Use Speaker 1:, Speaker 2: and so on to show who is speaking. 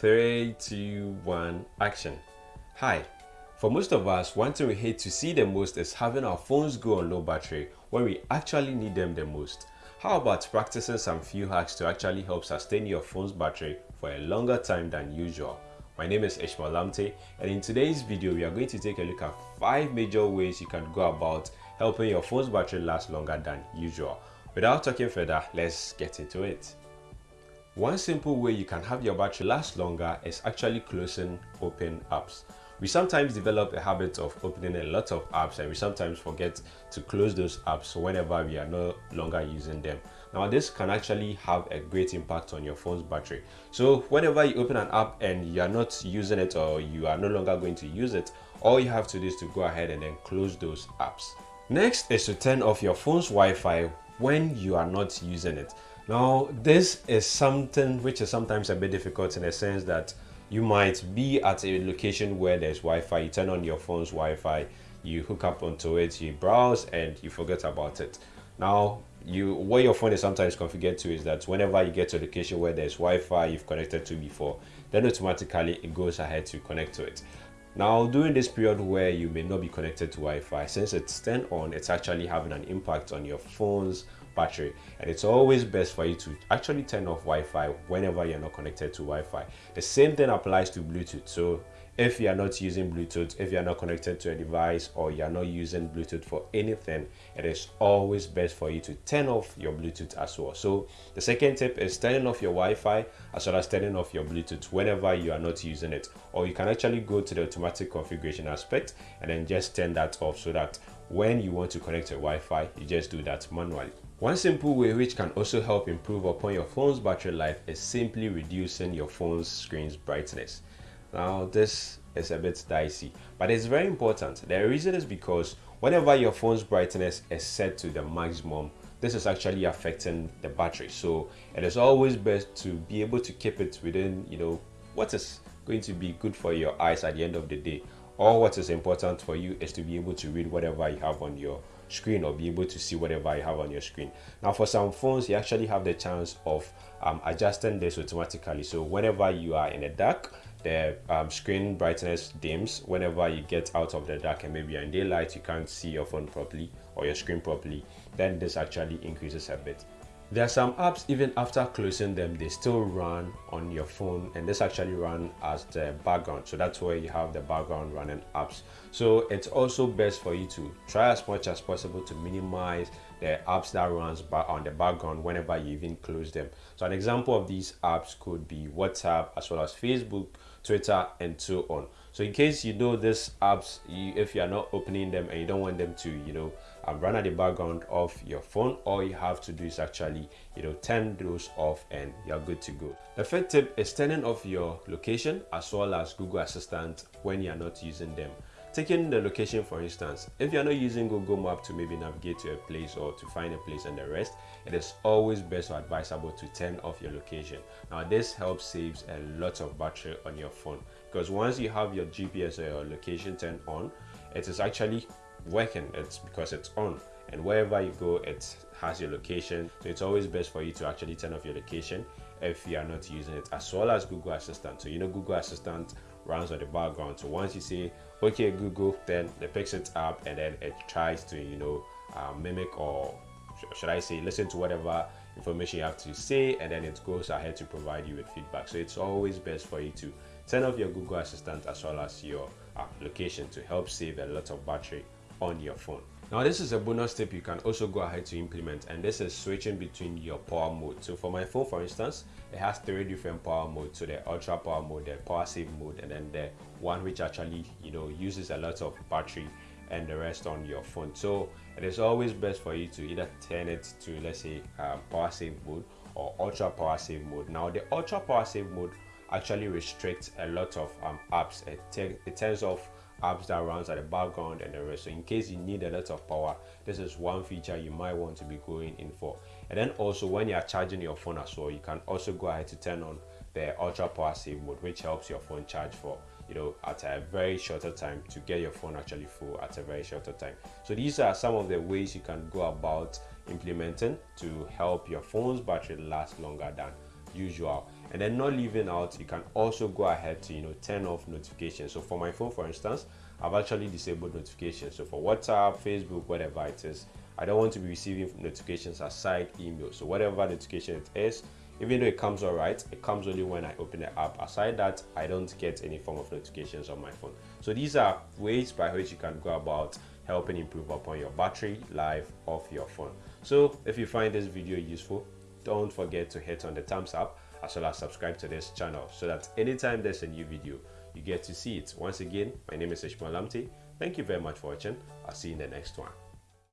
Speaker 1: Three, two, one, action. Hi. For most of us, one thing we hate to see the most is having our phones go on low battery when we actually need them the most. How about practicing some few hacks to actually help sustain your phone's battery for a longer time than usual? My name is Ishmael Lamptey and in today's video we are going to take a look at 5 major ways you can go about helping your phone's battery last longer than usual. Without talking further, let's get into it. One simple way you can have your battery last longer is actually closing open apps. We sometimes develop a habit of opening a lot of apps and we sometimes forget to close those apps whenever we are no longer using them. Now this can actually have a great impact on your phone's battery. So whenever you open an app and you are not using it or you are no longer going to use it, all you have to do is to go ahead and then close those apps. Next is to turn off your phone's Wi-Fi when you are not using it. Now this is something which is sometimes a bit difficult in the sense that you might be at a location where there's Wi-Fi, you turn on your phone's Wi-Fi, you hook up onto it, you browse and you forget about it. Now, you what your phone is sometimes configured to is that whenever you get to a location where there's Wi-Fi you've connected to before, then automatically it goes ahead to connect to it. Now, during this period where you may not be connected to Wi-Fi, since it's turned on, it's actually having an impact on your phone's battery and it's always best for you to actually turn off Wi-Fi whenever you're not connected to Wi-Fi. The same thing applies to Bluetooth. So if you are not using Bluetooth, if you are not connected to a device or you are not using Bluetooth for anything, it is always best for you to turn off your Bluetooth as well. So the second tip is turning off your Wi-Fi as well as turning off your Bluetooth whenever you are not using it. Or you can actually go to the automatic configuration aspect and then just turn that off so that when you want to connect to Wi-Fi, you just do that manually. One simple way which can also help improve upon your phone's battery life is simply reducing your phone's screen's brightness. Now this is a bit dicey, but it's very important. The reason is because whenever your phone's brightness is set to the maximum, this is actually affecting the battery. So it is always best to be able to keep it within, you know, what is going to be good for your eyes at the end of the day. Or what is important for you is to be able to read whatever you have on your screen or be able to see whatever you have on your screen. Now for some phones you actually have the chance of um, adjusting this automatically. So whenever you are in the dark the um, screen brightness dims. Whenever you get out of the dark and maybe in daylight you can't see your phone properly or your screen properly then this actually increases a bit there are some apps, even after closing them, they still run on your phone and this actually run as the background. So that's where you have the background running apps. So it's also best for you to try as much as possible to minimize the apps that runs on the background whenever you even close them. So an example of these apps could be WhatsApp as well as Facebook, Twitter and so on. So in case you know these apps, you, if you are not opening them and you don't want them to, you know, um, run at the background of your phone, all you have to do is actually, you know, turn those off and you're good to go. The third tip is turning off your location as well as Google Assistant when you're not using them. Taking the location for instance, if you're not using Google Map to maybe navigate to a place or to find a place and the rest, it is always best or advisable to turn off your location. Now this helps saves a lot of battery on your phone because once you have your GPS or your location turned on, it is actually working. It's because it's on and wherever you go, it has your location. So it's always best for you to actually turn off your location if you are not using it as well as Google Assistant. So you know Google Assistant runs on the background. So once you say, okay, Google, then it picks it up and then it tries to, you know, uh, mimic or should I say, listen to whatever information you have to say and then it goes ahead to provide you with feedback. So it's always best for you to turn off your Google Assistant as well as your application to help save a lot of battery on your phone. Now this is a bonus tip you can also go ahead to implement and this is switching between your power mode. So for my phone for instance, it has three different power modes. So the ultra power mode, the power save mode and then the one which actually you know uses a lot of battery and the rest on your phone. So it is always best for you to either turn it to let's say um, power save mode or ultra power save mode. Now the ultra power save mode actually restricts a lot of um, apps. It, it turns off apps that runs at the background and the rest. So in case you need a lot of power this is one feature you might want to be going in for. And then also when you are charging your phone as well you can also go ahead to turn on the ultra power save mode which helps your phone charge for you know at a very shorter time to get your phone actually full at a very shorter time. So these are some of the ways you can go about implementing to help your phone's battery last longer than usual. And then not leaving out you can also go ahead to you know turn off notifications. So for my phone for instance i've actually disabled notifications. So for whatsapp facebook whatever it is i don't want to be receiving notifications aside email. So whatever notification it is even though it comes all right it comes only when i open the app. Aside that i don't get any form of notifications on my phone. So these are ways by which you can go about helping improve upon your battery life of your phone. So if you find this video useful don't forget to hit on the thumbs up as well as subscribe to this channel so that anytime there's a new video you get to see it. Once again my name is ishmael lamptey thank you very much for watching. I'll see you in the next one